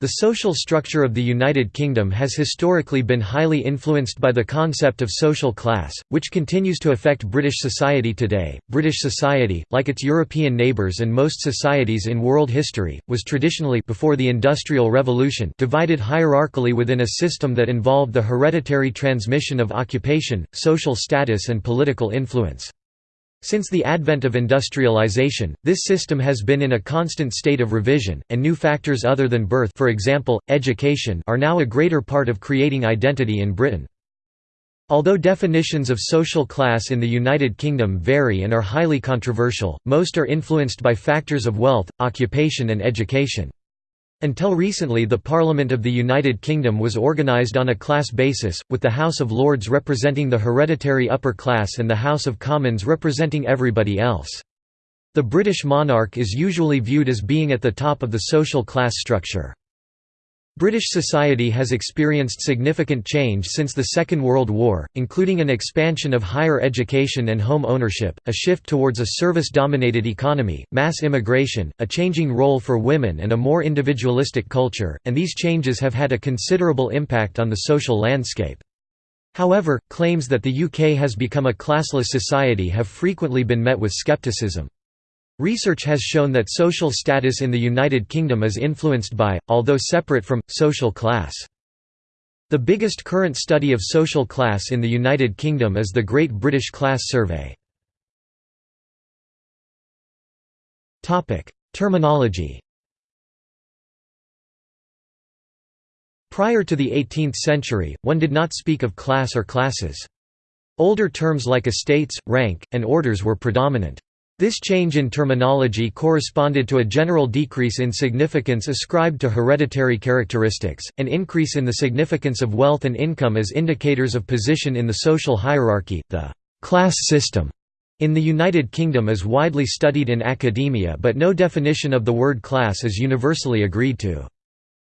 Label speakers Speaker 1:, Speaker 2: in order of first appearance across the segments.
Speaker 1: The social structure of the United Kingdom has historically been highly influenced by the concept of social class, which continues to affect British society today. British society, like its European neighbours and most societies in world history, was traditionally before the Industrial Revolution divided hierarchically within a system that involved the hereditary transmission of occupation, social status and political influence. Since the advent of industrialization, this system has been in a constant state of revision, and new factors other than birth for example, education are now a greater part of creating identity in Britain. Although definitions of social class in the United Kingdom vary and are highly controversial, most are influenced by factors of wealth, occupation and education. Until recently the Parliament of the United Kingdom was organised on a class basis, with the House of Lords representing the hereditary upper class and the House of Commons representing everybody else. The British monarch is usually viewed as being at the top of the social class structure. British society has experienced significant change since the Second World War, including an expansion of higher education and home ownership, a shift towards a service-dominated economy, mass immigration, a changing role for women and a more individualistic culture, and these changes have had a considerable impact on the social landscape. However, claims that the UK has become a classless society have frequently been met with scepticism. Research has shown that social status in the United Kingdom is influenced by, although separate from, social class. The biggest current study of social class in the United Kingdom is the Great British Class Survey. Terminology Prior to the 18th century, one did not speak of class or classes. Older terms like estates, rank, and orders were predominant. This change in terminology corresponded to a general decrease in significance ascribed to hereditary characteristics, an increase in the significance of wealth and income as indicators of position in the social hierarchy. The class system in the United Kingdom is widely studied in academia, but no definition of the word class is universally agreed to.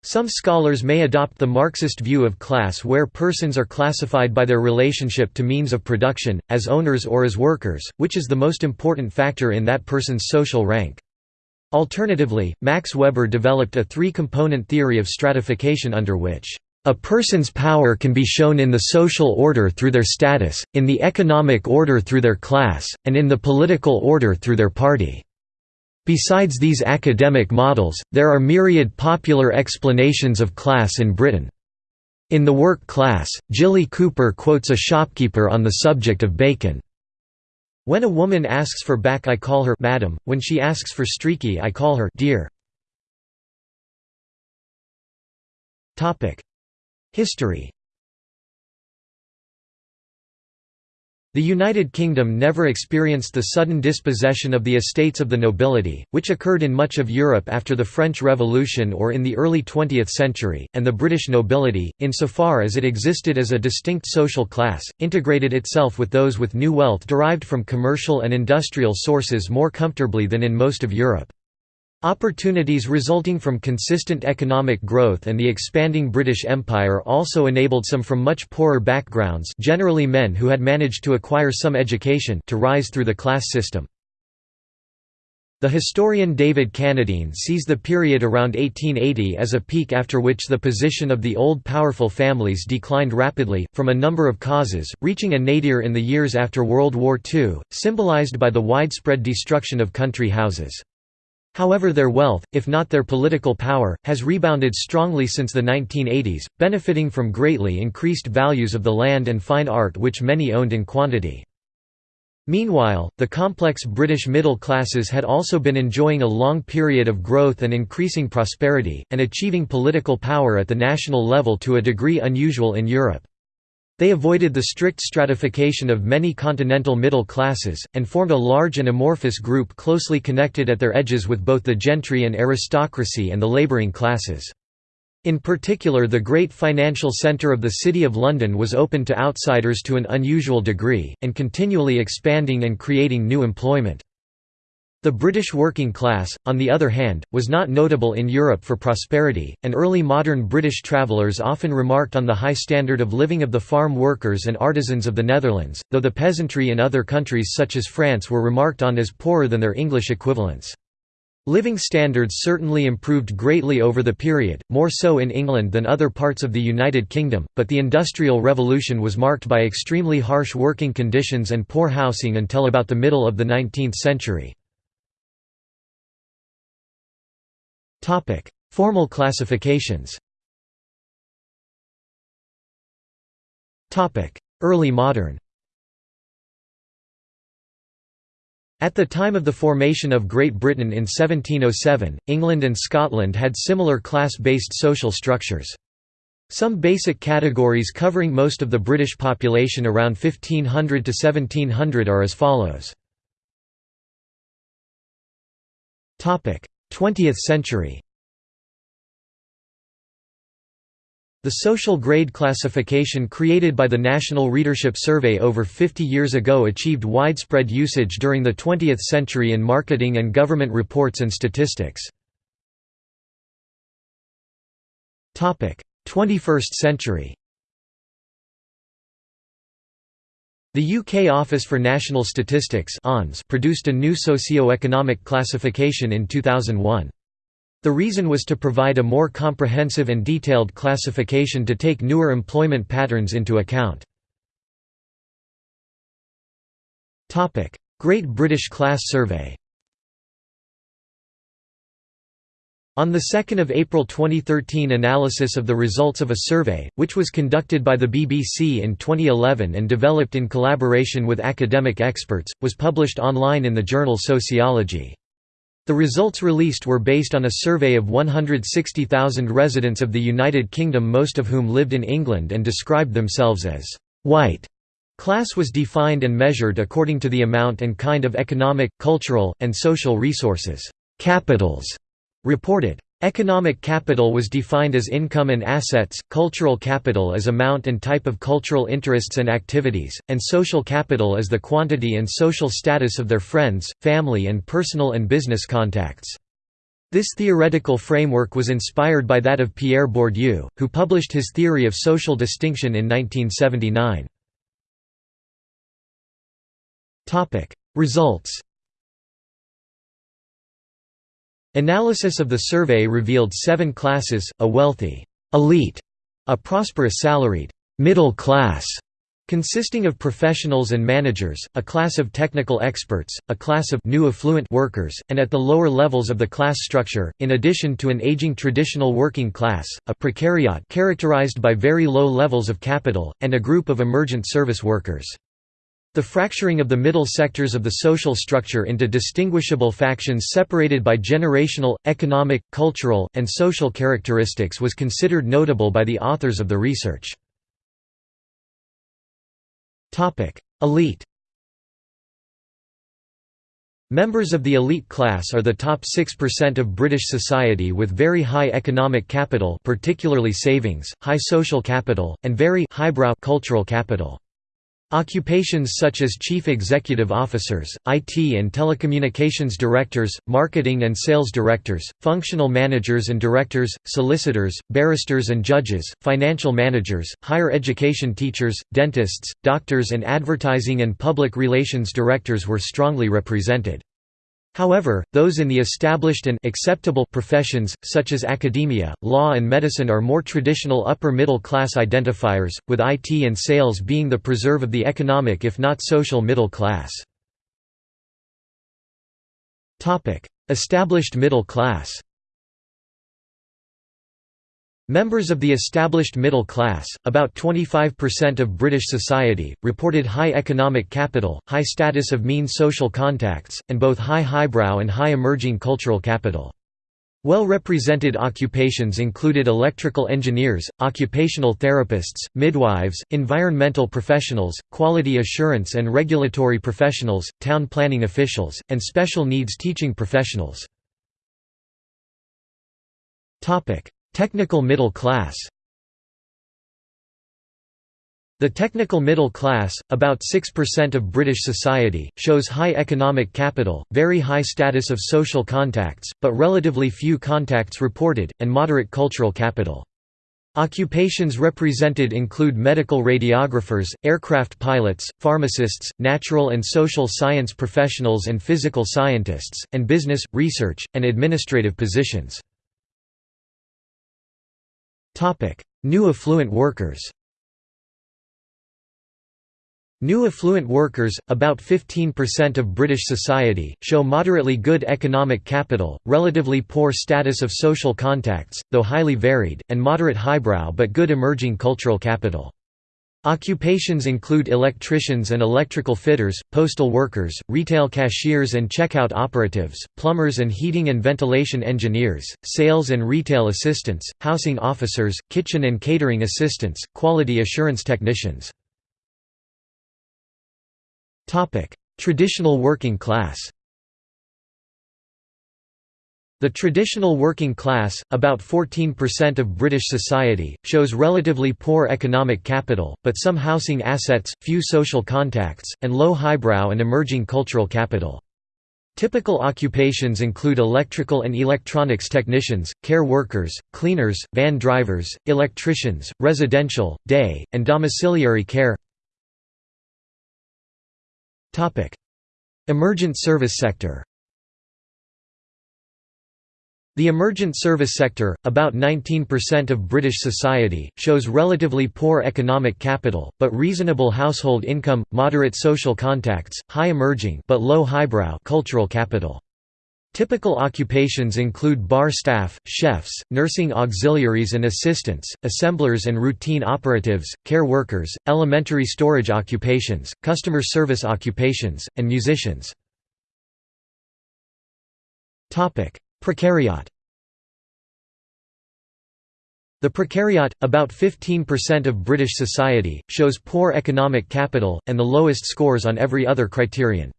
Speaker 1: Some scholars may adopt the Marxist view of class where persons are classified by their relationship to means of production, as owners or as workers, which is the most important factor in that person's social rank. Alternatively, Max Weber developed a three-component theory of stratification under which a person's power can be shown in the social order through their status, in the economic order through their class, and in the political order through their party. Besides these academic models, there are myriad popular explanations of class in Britain. In the work Class, Jilly Cooper quotes a shopkeeper on the subject of bacon. When a woman asks for back I call her madam, when she asks for streaky I call her dear. History The United Kingdom never experienced the sudden dispossession of the estates of the nobility, which occurred in much of Europe after the French Revolution or in the early 20th century, and the British nobility, insofar as it existed as a distinct social class, integrated itself with those with new wealth derived from commercial and industrial sources more comfortably than in most of Europe. Opportunities resulting from consistent economic growth and the expanding British Empire also enabled some from much poorer backgrounds generally men who had managed to acquire some education to rise through the class system. The historian David Cannadine sees the period around 1880 as a peak after which the position of the old powerful families declined rapidly, from a number of causes, reaching a nadir in the years after World War II, symbolized by the widespread destruction of country houses. However their wealth, if not their political power, has rebounded strongly since the 1980s, benefiting from greatly increased values of the land and fine art which many owned in quantity. Meanwhile, the complex British middle classes had also been enjoying a long period of growth and increasing prosperity, and achieving political power at the national level to a degree unusual in Europe. They avoided the strict stratification of many continental middle classes, and formed a large and amorphous group closely connected at their edges with both the gentry and aristocracy and the labouring classes. In particular the great financial centre of the City of London was open to outsiders to an unusual degree, and continually expanding and creating new employment. The British working class, on the other hand, was not notable in Europe for prosperity, and early modern British travellers often remarked on the high standard of living of the farm workers and artisans of the Netherlands, though the peasantry in other countries such as France were remarked on as poorer than their English equivalents. Living standards certainly improved greatly over the period, more so in England than other parts of the United Kingdom, but the Industrial Revolution was marked by extremely harsh working conditions and poor housing until about the middle of the 19th century. Formal classifications. Early modern. At the time of the formation of Great Britain in 1707, England and Scotland had similar class-based social structures. Some basic categories covering most of the British population around 1500 to 1700 are as follows. 20th century The social grade classification created by the National Readership Survey over 50 years ago achieved widespread usage during the 20th century in marketing and government reports and statistics. 21st century The UK Office for National Statistics produced a new socio-economic classification in 2001. The reason was to provide a more comprehensive and detailed classification to take newer employment patterns into account. Great British Class Survey On 2 April 2013 analysis of the results of a survey, which was conducted by the BBC in 2011 and developed in collaboration with academic experts, was published online in the journal Sociology. The results released were based on a survey of 160,000 residents of the United Kingdom most of whom lived in England and described themselves as «white». Class was defined and measured according to the amount and kind of economic, cultural, and social resources capitals reported. Economic capital was defined as income and assets, cultural capital as amount and type of cultural interests and activities, and social capital as the quantity and social status of their friends, family and personal and business contacts. This theoretical framework was inspired by that of Pierre Bourdieu, who published his theory of social distinction in 1979. Results Analysis of the survey revealed seven classes, a wealthy elite, a prosperous salaried middle class, consisting of professionals and managers, a class of technical experts, a class of new affluent workers, and at the lower levels of the class structure, in addition to an aging traditional working class, a precariat characterized by very low levels of capital, and a group of emergent service workers. The fracturing of the middle sectors of the social structure into distinguishable factions separated by generational, economic, cultural, and social characteristics was considered notable by the authors of the research. Elite Members of the elite class are the top 6% of British society with very high economic capital particularly savings, high social capital, and very highbrow cultural capital. Occupations such as chief executive officers, IT and telecommunications directors, marketing and sales directors, functional managers and directors, solicitors, barristers and judges, financial managers, higher education teachers, dentists, doctors and advertising and public relations directors were strongly represented. However, those in the established and acceptable professions, such as academia, law and medicine are more traditional upper-middle class identifiers, with IT and sales being the preserve of the economic if not social middle class. Established middle class Members of the established middle class, about 25% of British society, reported high economic capital, high status of mean social contacts, and both high highbrow and high emerging cultural capital. Well-represented occupations included electrical engineers, occupational therapists, midwives, environmental professionals, quality assurance and regulatory professionals, town planning officials, and special needs teaching professionals. Technical middle class The technical middle class, about 6% of British society, shows high economic capital, very high status of social contacts, but relatively few contacts reported, and moderate cultural capital. Occupations represented include medical radiographers, aircraft pilots, pharmacists, natural and social science professionals and physical scientists, and business, research, and administrative positions. New affluent workers New affluent workers, about 15% of British society, show moderately good economic capital, relatively poor status of social contacts, though highly varied, and moderate highbrow but good emerging cultural capital. Occupations include electricians and electrical fitters, postal workers, retail cashiers and checkout operatives, plumbers and heating and ventilation engineers, sales and retail assistants, housing officers, kitchen and catering assistants, quality assurance technicians. Traditional working class The traditional working class, about 14% of British society, shows relatively poor economic capital, but some housing assets, few social contacts, and low highbrow and emerging cultural capital. Typical occupations include electrical and electronics technicians, care workers, cleaners, van drivers, electricians, residential, day, and domiciliary care Emergent service sector the emergent service sector, about 19% of British society, shows relatively poor economic capital, but reasonable household income, moderate social contacts, high emerging but low highbrow cultural capital. Typical occupations include bar staff, chefs, nursing auxiliaries and assistants, assemblers and routine operatives, care workers, elementary storage occupations, customer service occupations, and musicians. Precariat the precariat, about 15% of British society, shows poor economic capital, and the lowest scores on every other criterion.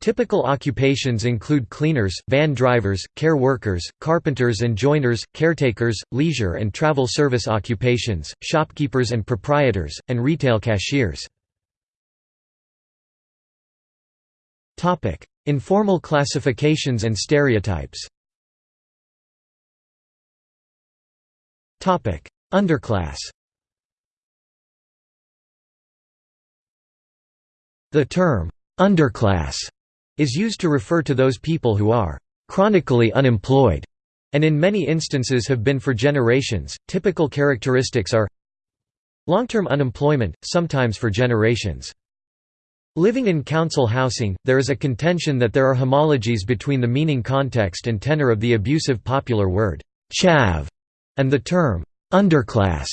Speaker 1: Typical occupations include cleaners, van drivers, care workers, carpenters and joiners, caretakers, leisure and travel service occupations, shopkeepers and proprietors, and retail cashiers. Informal classifications and stereotypes Underclass The term, underclass is used to refer to those people who are chronically unemployed and in many instances have been for generations. Typical characteristics are long-term unemployment, sometimes for generations. Living in council housing, there is a contention that there are homologies between the meaning context and tenor of the abusive popular word chav and the term underclass.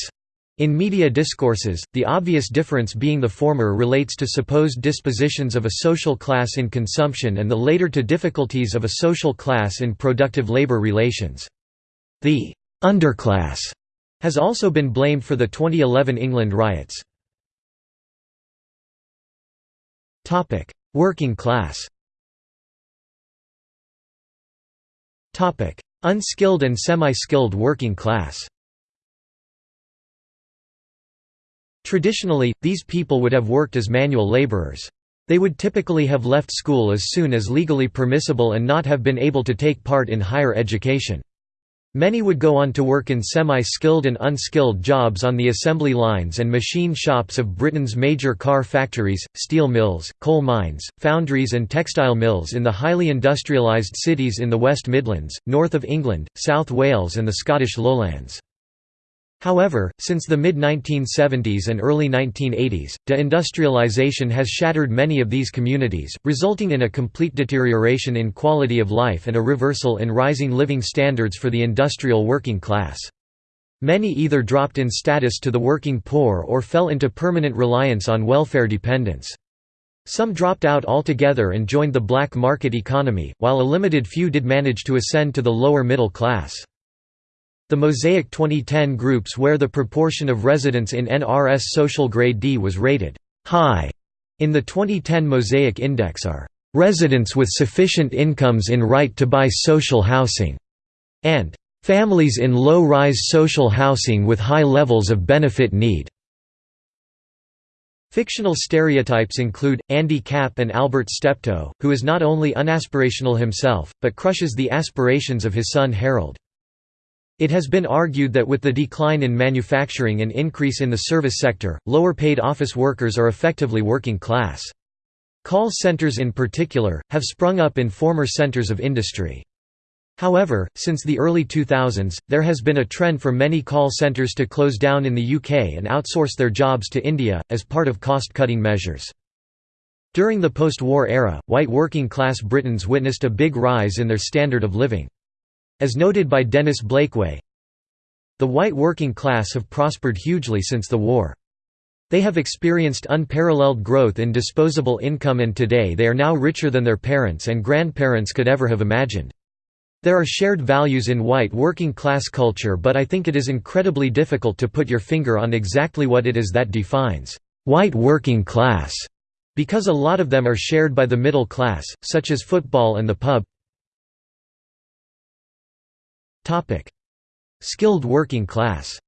Speaker 1: In media discourses, the obvious difference being the former relates to supposed dispositions of a social class in consumption and the later to difficulties of a social class in productive labor relations. The «underclass» has also been blamed for the 2011 England riots. Working class Unskilled and semi-skilled working class Traditionally, these people would have worked as manual laborers. They would typically have left school as soon as legally permissible and not have been able to take part in higher education. Many would go on to work in semi-skilled and unskilled jobs on the assembly lines and machine shops of Britain's major car factories, steel mills, coal mines, foundries and textile mills in the highly industrialised cities in the West Midlands, north of England, South Wales and the Scottish Lowlands. However, since the mid-1970s and early 1980s, deindustrialization has shattered many of these communities, resulting in a complete deterioration in quality of life and a reversal in rising living standards for the industrial working class. Many either dropped in status to the working poor or fell into permanent reliance on welfare dependence. Some dropped out altogether and joined the black market economy, while a limited few did manage to ascend to the lower middle class. The Mosaic 2010 groups where the proportion of residents in NRS social grade D was rated high in the 2010 Mosaic Index are residents with sufficient incomes in right to buy social housing, and families in low-rise social housing with high levels of benefit need. Fictional stereotypes include, Andy Capp and Albert Steptoe, who is not only unaspirational himself, but crushes the aspirations of his son Harold. It has been argued that with the decline in manufacturing and increase in the service sector, lower-paid office workers are effectively working class. Call centers in particular, have sprung up in former centers of industry. However, since the early 2000s, there has been a trend for many call centers to close down in the UK and outsource their jobs to India, as part of cost-cutting measures. During the post-war era, white working-class Britons witnessed a big rise in their standard of living. As noted by Dennis Blakeway, the white working class have prospered hugely since the war. They have experienced unparalleled growth in disposable income and today they are now richer than their parents and grandparents could ever have imagined. There are shared values in white working class culture but I think it is incredibly difficult to put your finger on exactly what it is that defines white working class, because a lot of them are shared by the middle class, such as football and the pub. Skilled working class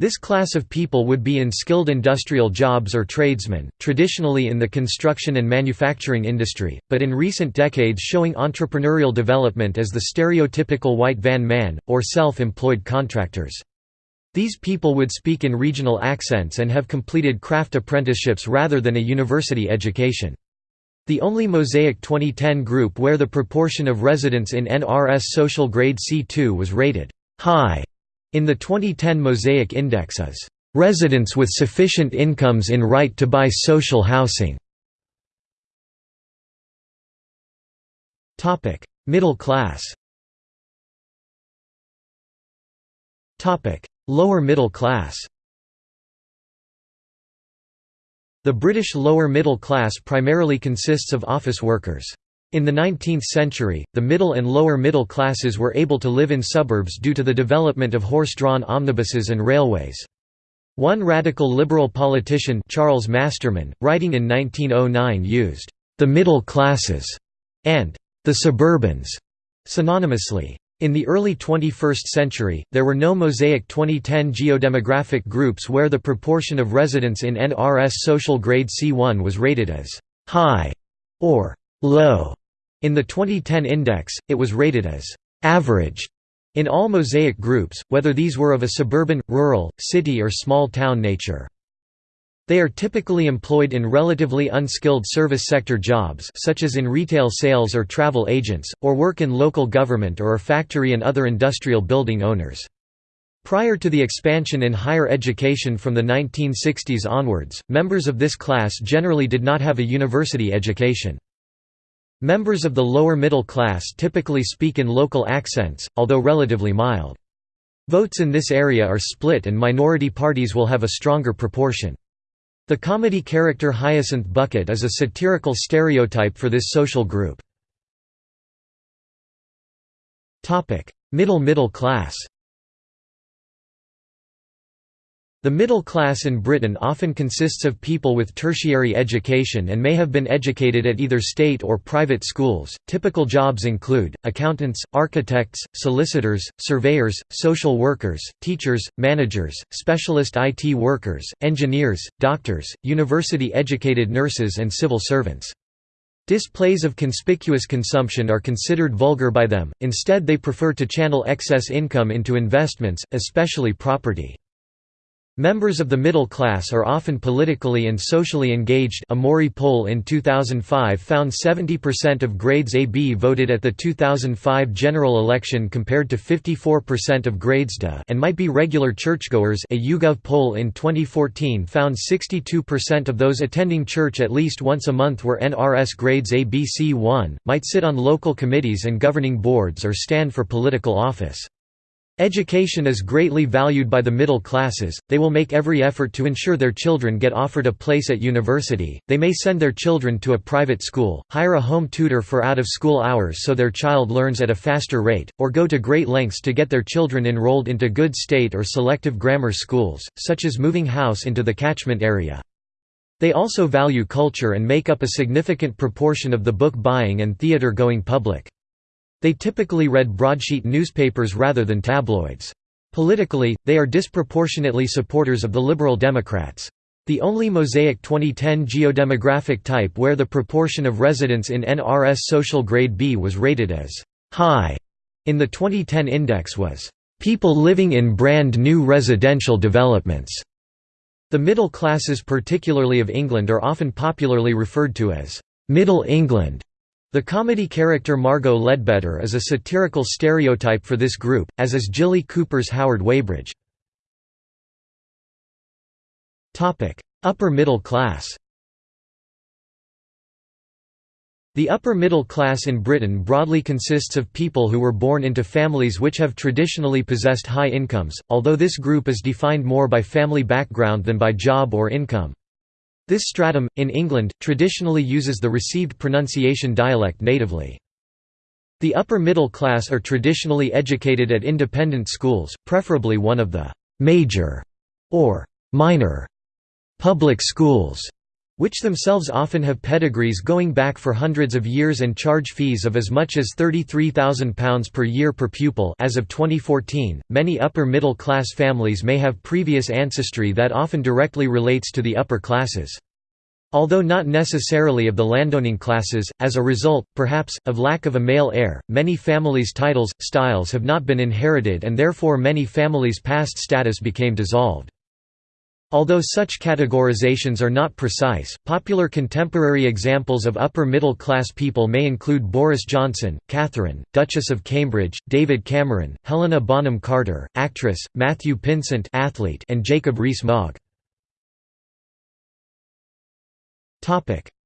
Speaker 1: This class of people would be in skilled industrial jobs or tradesmen, traditionally in the construction and manufacturing industry, but in recent decades showing entrepreneurial development as the stereotypical white van man, or self-employed contractors. These people would speak in regional accents and have completed craft apprenticeships rather than a university education. The only Mosaic 2010 group where the proportion of residents in NRS social grade C2 was rated high in the 2010 Mosaic Index is residents with sufficient incomes in right to buy social housing. Topic: Middle class Topic: Lower middle class The British lower middle class primarily consists of office workers. In the 19th century, the middle and lower middle classes were able to live in suburbs due to the development of horse-drawn omnibuses and railways. One radical liberal politician Charles Masterman, writing in 1909 used, "...the middle classes", and "...the suburbans", synonymously. In the early 21st century, there were no Mosaic 2010 geodemographic groups where the proportion of residents in NRS social grade C1 was rated as high or low. In the 2010 index, it was rated as average in all Mosaic groups, whether these were of a suburban, rural, city or small town nature. They are typically employed in relatively unskilled service sector jobs such as in retail sales or travel agents, or work in local government or factory and other industrial building owners. Prior to the expansion in higher education from the 1960s onwards, members of this class generally did not have a university education. Members of the lower middle class typically speak in local accents, although relatively mild. Votes in this area are split and minority parties will have a stronger proportion. The comedy character Hyacinth Bucket is a satirical stereotype for this social group. Middle middle class The middle class in Britain often consists of people with tertiary education and may have been educated at either state or private schools. Typical jobs include accountants, architects, solicitors, surveyors, social workers, teachers, managers, specialist IT workers, engineers, doctors, university educated nurses, and civil servants. Displays of conspicuous consumption are considered vulgar by them, instead, they prefer to channel excess income into investments, especially property. Members of the middle class are often politically and socially engaged. A Mori poll in 2005 found 70% of grades AB voted at the 2005 general election compared to 54% of grades D. And might be regular churchgoers. A YouGov poll in 2014 found 62% of those attending church at least once a month were NRS grades ABC1, might sit on local committees and governing boards or stand for political office. Education is greatly valued by the middle classes, they will make every effort to ensure their children get offered a place at university, they may send their children to a private school, hire a home tutor for out-of-school hours so their child learns at a faster rate, or go to great lengths to get their children enrolled into good state or selective grammar schools, such as moving house into the catchment area. They also value culture and make up a significant proportion of the book buying and theatre-going public. They typically read broadsheet newspapers rather than tabloids. Politically, they are disproportionately supporters of the Liberal Democrats. The only Mosaic 2010 geodemographic type where the proportion of residents in NRS social grade B was rated as high in the 2010 index was, "...people living in brand new residential developments." The middle classes particularly of England are often popularly referred to as, "...Middle England." The comedy character Margo Leadbetter is a satirical stereotype for this group, as is Jilly Cooper's Howard Weybridge. Upper middle class The upper middle class in Britain broadly consists of people who were born into families which have traditionally possessed high incomes, although this group is defined more by family background than by job or income. This stratum, in England, traditionally uses the received pronunciation dialect natively. The upper middle class are traditionally educated at independent schools, preferably one of the «major» or «minor» public schools which themselves often have pedigrees going back for hundreds of years and charge fees of as much as £33,000 per year per pupil as of 2014. Many upper middle class families may have previous ancestry that often directly relates to the upper classes. Although not necessarily of the landowning classes, as a result, perhaps, of lack of a male heir, many families' titles, styles have not been inherited and therefore many families' past status became dissolved. Although such categorizations are not precise, popular contemporary examples of upper-middle-class people may include Boris Johnson, Catherine, Duchess of Cambridge, David Cameron, Helena Bonham Carter, actress, Matthew Pinsent athlete, and Jacob Rees-Mogg.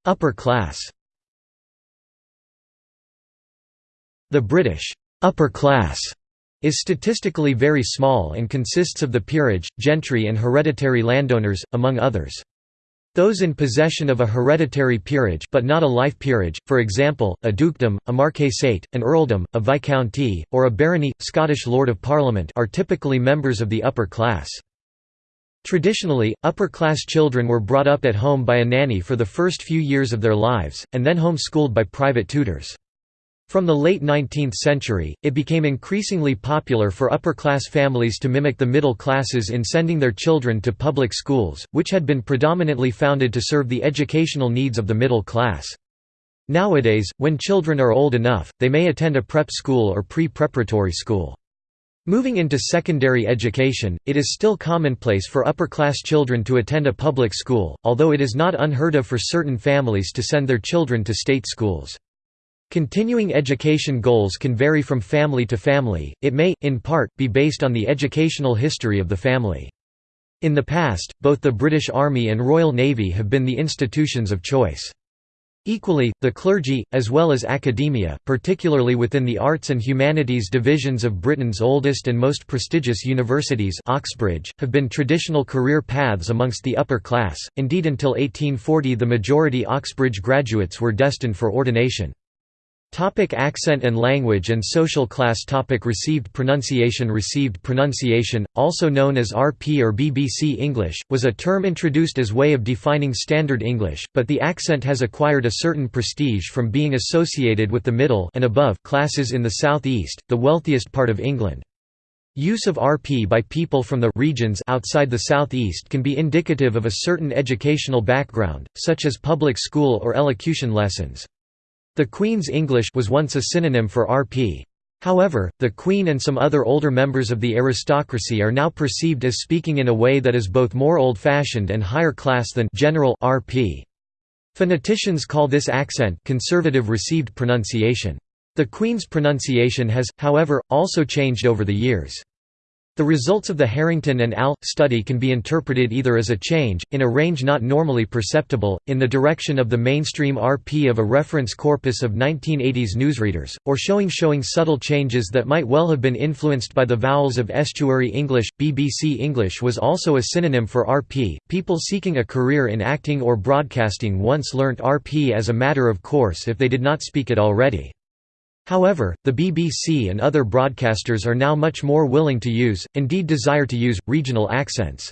Speaker 1: Upper class The British upper class is statistically very small and consists of the peerage, gentry and hereditary landowners, among others. Those in possession of a hereditary peerage but not a life peerage, for example, a dukedom, a marquessate, an earldom, a viscounty, or a barony, Scottish Lord of Parliament are typically members of the upper class. Traditionally, upper-class children were brought up at home by a nanny for the first few years of their lives, and then home-schooled by private tutors. From the late 19th century, it became increasingly popular for upper-class families to mimic the middle classes in sending their children to public schools, which had been predominantly founded to serve the educational needs of the middle class. Nowadays, when children are old enough, they may attend a prep school or pre-preparatory school. Moving into secondary education, it is still commonplace for upper-class children to attend a public school, although it is not unheard of for certain families to send their children to state schools. Continuing education goals can vary from family to family, it may, in part, be based on the educational history of the family. In the past, both the British Army and Royal Navy have been the institutions of choice. Equally, the clergy, as well as academia, particularly within the arts and humanities divisions of Britain's oldest and most prestigious universities Oxbridge, have been traditional career paths amongst the upper class, indeed until 1840 the majority Oxbridge graduates were destined for ordination. Topic accent and language and social class topic Received pronunciation Received pronunciation, also known as RP or BBC English, was a term introduced as way of defining Standard English, but the accent has acquired a certain prestige from being associated with the middle and above classes in the southeast, the wealthiest part of England. Use of RP by people from the regions outside the southeast can be indicative of a certain educational background, such as public school or elocution lessons. The Queen's English was once a synonym for RP. However, the Queen and some other older members of the aristocracy are now perceived as speaking in a way that is both more old-fashioned and higher class than general RP. Phoneticians call this accent conservative received pronunciation. The Queen's pronunciation has, however, also changed over the years. The results of the Harrington and Al. study can be interpreted either as a change, in a range not normally perceptible, in the direction of the mainstream RP of a reference corpus of 1980s newsreaders, or showing showing subtle changes that might well have been influenced by the vowels of estuary English. BBC English was also a synonym for RP. People seeking a career in acting or broadcasting once learnt RP as a matter of course if they did not speak it already. However, the BBC and other broadcasters are now much more willing to use, indeed desire to use, regional accents.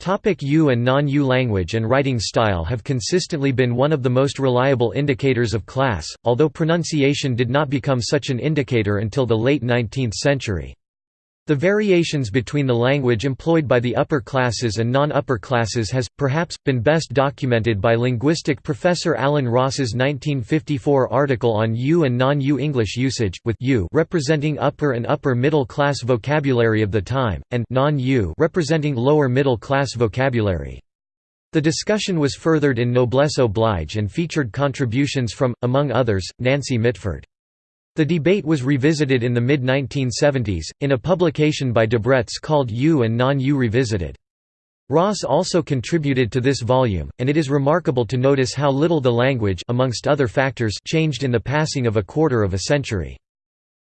Speaker 1: Topic U and non-U language and writing style have consistently been one of the most reliable indicators of class, although pronunciation did not become such an indicator until the late 19th century. The variations between the language employed by the upper classes and non-upper classes has, perhaps, been best documented by linguistic professor Alan Ross's 1954 article on U and non-U English usage, with U representing upper and upper middle class vocabulary of the time, and non-U representing lower middle class vocabulary. The discussion was furthered in Noblesse Oblige and featured contributions from, among others, Nancy Mitford. The debate was revisited in the mid-1970s, in a publication by Debrett's called U and Non-U Revisited. Ross also contributed to this volume, and it is remarkable to notice how little the language amongst other factors changed in the passing of a quarter of a century.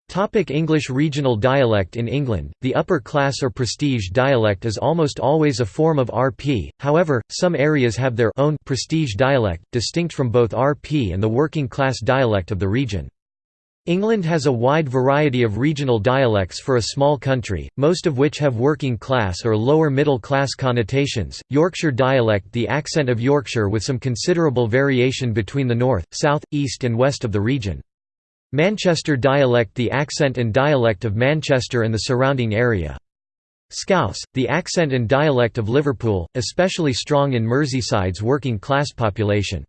Speaker 1: Topic English Regional dialect In England, the upper class or prestige dialect is almost always a form of RP, however, some areas have their own prestige dialect, distinct from both RP and the working class dialect of the region. England has a wide variety of regional dialects for a small country, most of which have working class or lower middle class connotations. Yorkshire dialect the accent of Yorkshire with some considerable variation between the north, south, east and west of the region. Manchester dialect the accent and dialect of Manchester and the surrounding area. Scouse, the accent and dialect of Liverpool, especially strong in Merseyside's working class population.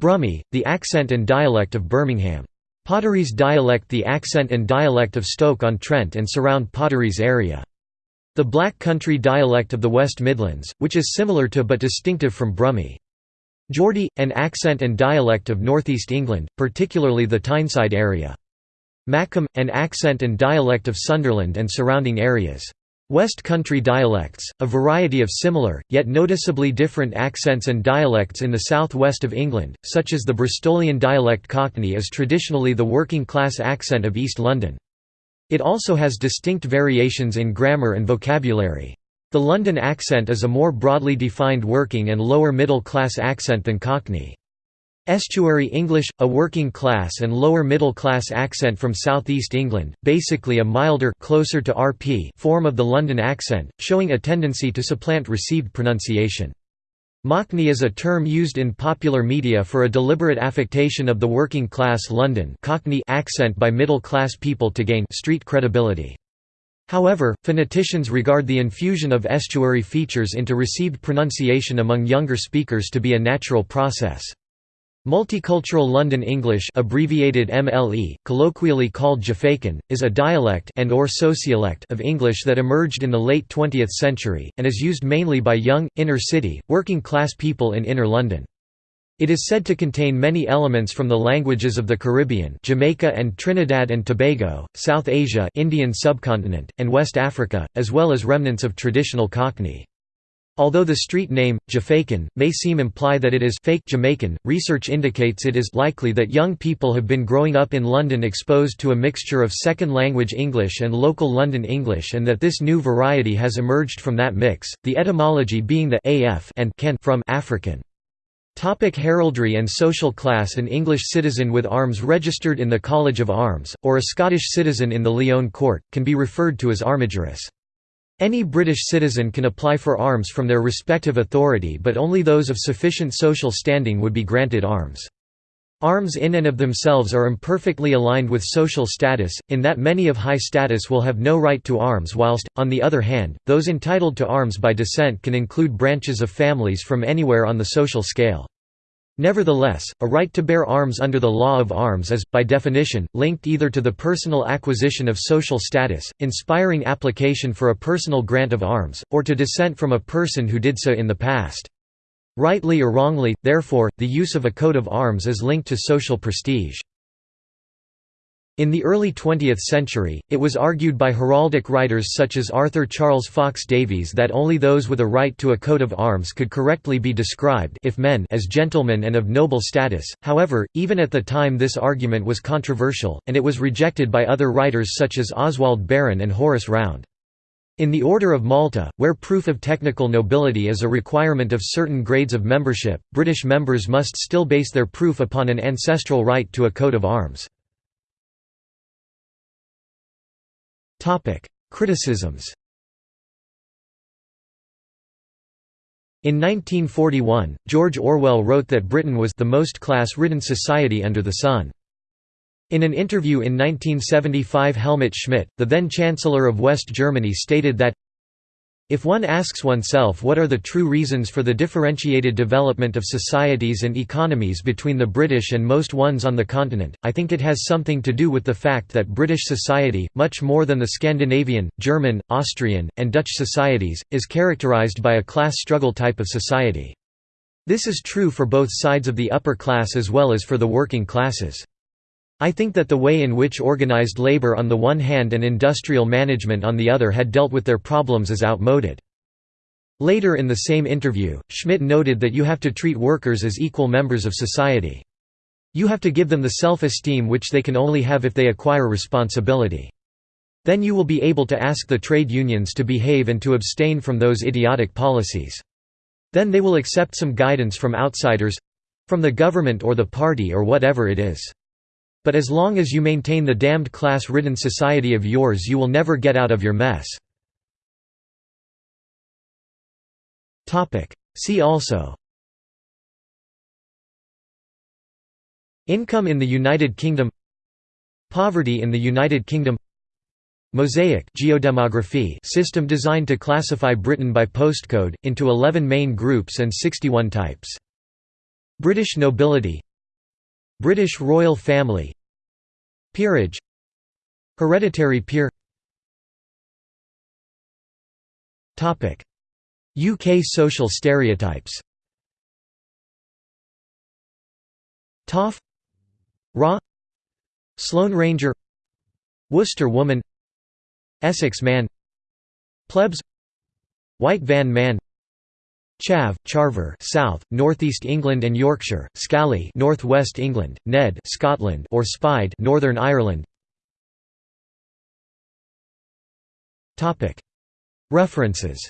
Speaker 1: Brummie, the accent and dialect of Birmingham. Potteries dialect the accent and dialect of Stoke-on-Trent and surround Potteries area. The Black Country dialect of the West Midlands, which is similar to but distinctive from Brummie. Geordie, an accent and dialect of northeast England, particularly the Tyneside area. Mackem, an accent and dialect of Sunderland and surrounding areas. West Country dialects, a variety of similar, yet noticeably different accents and dialects in the south-west of England, such as the Bristolian dialect Cockney is traditionally the working-class accent of East London. It also has distinct variations in grammar and vocabulary. The London accent is a more broadly defined working and lower middle class accent than Cockney. Estuary English, a working class and lower middle class accent from southeast England, basically a milder closer to RP form of the London accent, showing a tendency to supplant received pronunciation. Mockney is a term used in popular media for a deliberate affectation of the working class London Cockney accent by middle-class people to gain street credibility. However, phoneticians regard the infusion of estuary features into received pronunciation among younger speakers to be a natural process. Multicultural London English abbreviated MLE, colloquially called Jafaican, is a dialect and or sociolect of English that emerged in the late 20th century, and is used mainly by young, inner-city, working-class people in inner London. It is said to contain many elements from the languages of the Caribbean Jamaica and Trinidad and Tobago, South Asia Indian subcontinent, and West Africa, as well as remnants of traditional Cockney. Although the street name, Jafaican, may seem imply that it is fake Jamaican, research indicates it is likely that young people have been growing up in London exposed to a mixture of second-language English and local London English and that this new variety has emerged from that mix, the etymology being the af and can from African. Topic heraldry and social class An English citizen with arms registered in the College of Arms, or a Scottish citizen in the Lyon court, can be referred to as armigerous. Any British citizen can apply for arms from their respective authority but only those of sufficient social standing would be granted arms. Arms in and of themselves are imperfectly aligned with social status, in that many of high status will have no right to arms whilst, on the other hand, those entitled to arms by descent can include branches of families from anywhere on the social scale. Nevertheless, a right to bear arms under the law of arms is, by definition, linked either to the personal acquisition of social status, inspiring application for a personal grant of arms, or to descent from a person who did so in the past. Rightly or wrongly, therefore, the use of a coat of arms is linked to social prestige. In the early 20th century, it was argued by heraldic writers such as Arthur Charles Fox Davies that only those with a right to a coat of arms could correctly be described if men as gentlemen and of noble status. However, even at the time this argument was controversial, and it was rejected by other writers such as Oswald Barron and Horace Round. In the Order of Malta, where proof of technical nobility is a requirement of certain grades of membership, British members must still base their proof upon an ancestral right to a coat of arms. Topic: Criticisms. In 1941, George Orwell wrote that Britain was the most class-ridden society under the sun. In an interview in 1975 Helmut Schmidt, the then Chancellor of West Germany stated that if one asks oneself what are the true reasons for the differentiated development of societies and economies between the British and most ones on the continent, I think it has something to do with the fact that British society, much more than the Scandinavian, German, Austrian, and Dutch societies, is characterised by a class struggle type of society. This is true for both sides of the upper class as well as for the working classes. I think that the way in which organized labor on the one hand and industrial management on the other had dealt with their problems is outmoded. Later in the same interview, Schmidt noted that you have to treat workers as equal members of society. You have to give them the self-esteem which they can only have if they acquire responsibility. Then you will be able to ask the trade unions to behave and to abstain from those idiotic policies. Then they will accept some guidance from outsiders—from the government or the party or whatever it is. But as long as you maintain the damned class-ridden society of yours you will never get out of your mess. See also. Income in the United Kingdom. Poverty in the United Kingdom. Mosaic geodemography system designed to classify Britain by postcode, into 11 main groups and 61 types. British nobility British royal family. Peerage. Hereditary peer. UK social stereotypes. Toff. Rah Sloane Ranger. Worcester woman. Essex man. Plebs. White van man Chav, Charver, South, Northeast England and Yorkshire, Scally, Northwest England, Ned, Scotland, or Spide, Northern Ireland. Topic. References.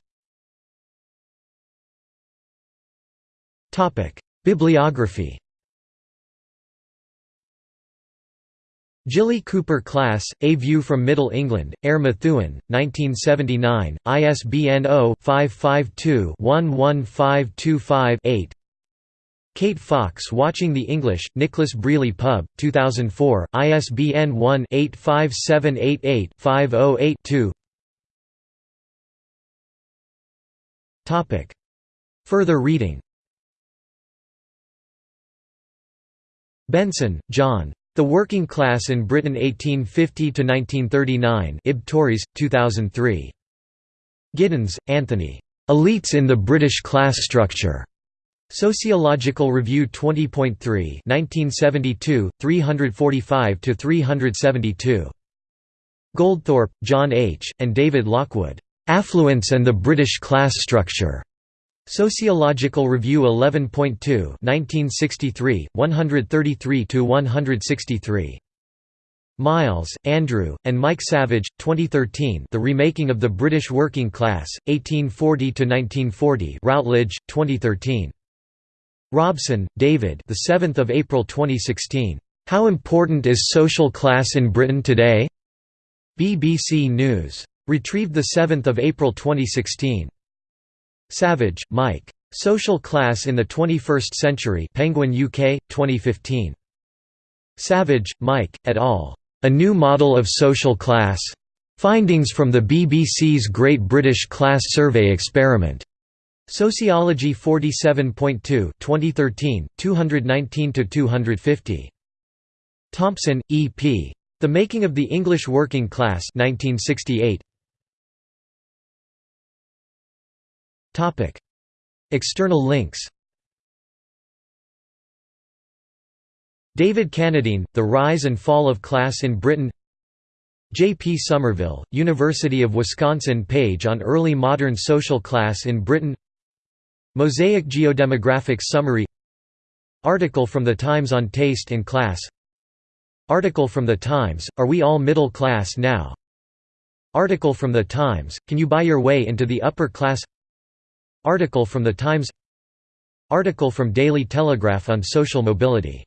Speaker 1: Topic: Bibliography. Jilly Cooper Class, A View from Middle England, Eyre Methuen, 1979, ISBN 0-552-11525-8 Kate Fox Watching the English, Nicholas Brealey Pub, 2004, ISBN 1-85788-508-2 Further reading. Benson, John. The Working Class in Britain 1850–1939 I. B. Tauris, 2003. Giddens, Anthony. Elites in the British Class Structure. Sociological Review 20.3 1972, 345–372. Goldthorpe, John H., and David Lockwood. Affluence and the British Class Structure. Sociological Review 11.2 1963, 133–163. Miles, Andrew, and Mike Savage, 2013 The Remaking of the British Working Class, 1840–1940 Routledge, 2013. Robson, David the 7th of April 2016. How Important is Social Class in Britain Today? BBC News. Retrieved 7 April 2016. Savage, Mike. Social Class in the 21st Century Penguin UK, 2015. Savage, Mike, et al. A New Model of Social Class. Findings from the BBC's Great British Class Survey Experiment. Sociology 47.2 2013, 219–250. Thompson, E. P. The Making of the English Working Class 1968. Topic. External links David Cannadine, The Rise and Fall of Class in Britain J. P. Somerville, University of Wisconsin page on early modern social class in Britain Mosaic Geodemographic Summary Article from The Times on Taste and Class Article from The Times, Are We All Middle Class Now? Article from The Times, Can You Buy Your Way into the Upper Class Article from The Times Article from Daily Telegraph on social mobility